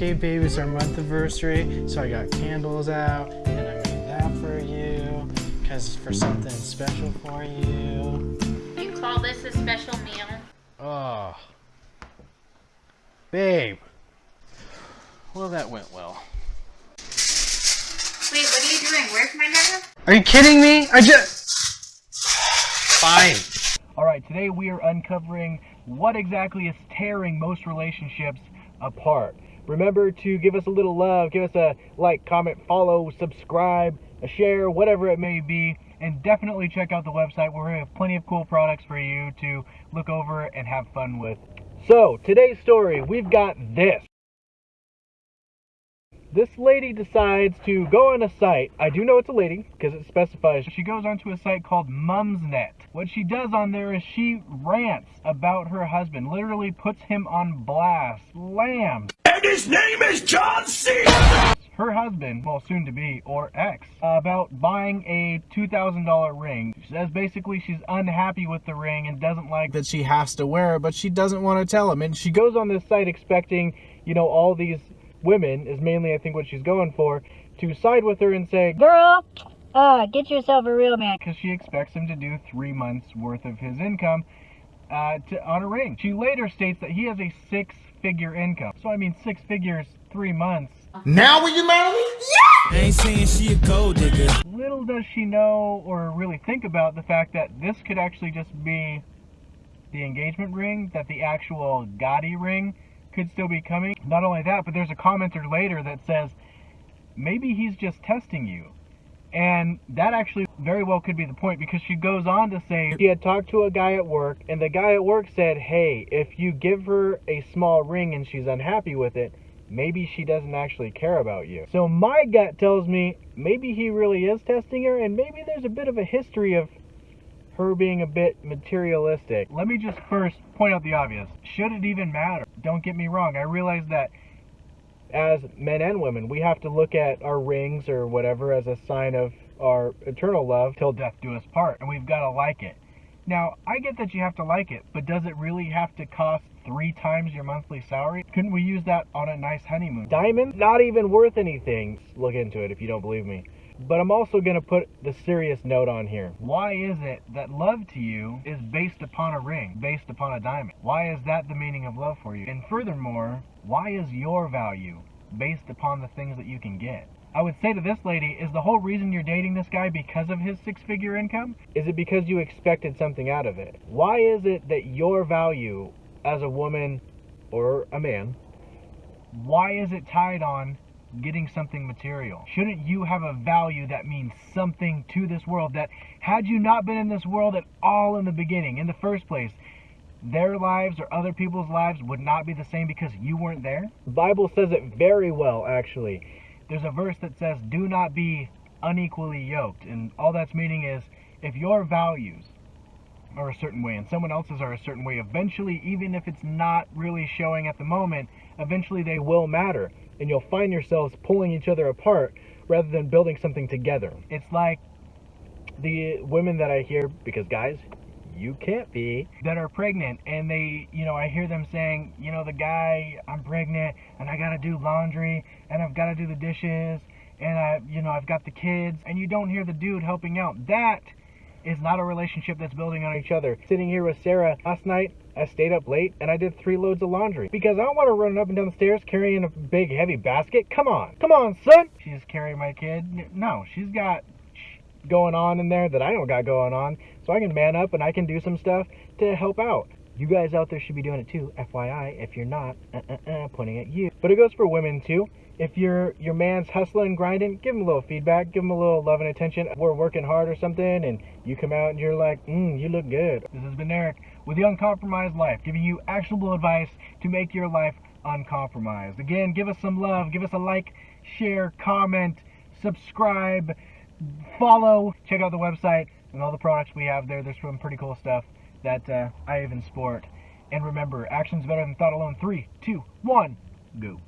Okay, baby, it's our month anniversary, so I got candles out, and I made that for you, because for something special for you. You call this a special meal? Oh. Babe. Well, that went well. Wait, what are you doing? Where's my number? Are you kidding me? I just... Fine. Alright, today we are uncovering what exactly is tearing most relationships apart. Remember to give us a little love, give us a like, comment, follow, subscribe, a share, whatever it may be, and definitely check out the website where we have plenty of cool products for you to look over and have fun with. So, today's story, we've got this. This lady decides to go on a site. I do know it's a lady because it specifies. She goes onto a site called Mumsnet. What she does on there is she rants about her husband, literally puts him on blast, slams. And his name is John C. Her husband, well, soon to be, or ex, about buying a $2,000 ring. She says basically she's unhappy with the ring and doesn't like that she has to wear it, but she doesn't want to tell him. And she goes on this site expecting, you know, all these women, is mainly I think what she's going for, to side with her and say, Girl, uh, get yourself a real man. because she expects him to do three months worth of his income uh, to, on a ring. She later states that he has a six figure income. So, I mean, six figures, three months. Now will you marry me? I ain't saying she a gold digger. Little does she know or really think about the fact that this could actually just be the engagement ring, that the actual Gotti ring could still be coming. Not only that, but there's a commenter later that says, maybe he's just testing you. And that actually very well could be the point because she goes on to say she had talked to a guy at work, and the guy at work said, Hey, if you give her a small ring and she's unhappy with it, maybe she doesn't actually care about you. So my gut tells me maybe he really is testing her, and maybe there's a bit of a history of her being a bit materialistic. Let me just first point out the obvious. Should it even matter? Don't get me wrong, I realize that as men and women, we have to look at our rings or whatever as a sign of our eternal love till death do us part, and we've got to like it. Now, I get that you have to like it, but does it really have to cost three times your monthly salary? Couldn't we use that on a nice honeymoon? Diamond? Not even worth anything. Look into it if you don't believe me. But I'm also going to put the serious note on here. Why is it that love to you is based upon a ring, based upon a diamond? Why is that the meaning of love for you? And furthermore, why is your value based upon the things that you can get? I would say to this lady, is the whole reason you're dating this guy because of his six figure income? Is it because you expected something out of it? Why is it that your value as a woman or a man, why is it tied on getting something material? Shouldn't you have a value that means something to this world that had you not been in this world at all in the beginning, in the first place, their lives or other people's lives would not be the same because you weren't there? The Bible says it very well, actually. There's a verse that says, Do not be unequally yoked. And all that's meaning is, if your values are a certain way and someone else's are a certain way, eventually, even if it's not really showing at the moment, eventually they will matter. And you'll find yourselves pulling each other apart rather than building something together. It's like the women that I hear, because guys, you can't be, that are pregnant and they, you know, I hear them saying, you know, the guy, I'm pregnant and I gotta do laundry and I've gotta do the dishes and I, you know, I've got the kids and you don't hear the dude helping out. That is not a relationship that's building on each other. Sitting here with Sarah last night, I stayed up late and I did three loads of laundry because I don't want to run up and down the stairs carrying a big heavy basket. Come on, come on, son. She's carrying my kid. No, she's got going on in there that I don't got going on, so I can man up and I can do some stuff to help out. You guys out there should be doing it too, FYI. If you're not, uh, uh, uh, pointing at you. But it goes for women too. If your your man's hustling, grinding, give him a little feedback, give him a little love and attention. We're working hard or something, and you come out and you're like, mm, you look good. This has been Eric with the Uncompromised Life, giving you actionable advice to make your life uncompromised. Again, give us some love, give us a like, share, comment, subscribe, follow, check out the website and all the products we have there. There's some pretty cool stuff that uh, I even sport. And remember, action's better than thought alone. Three, two, one, go.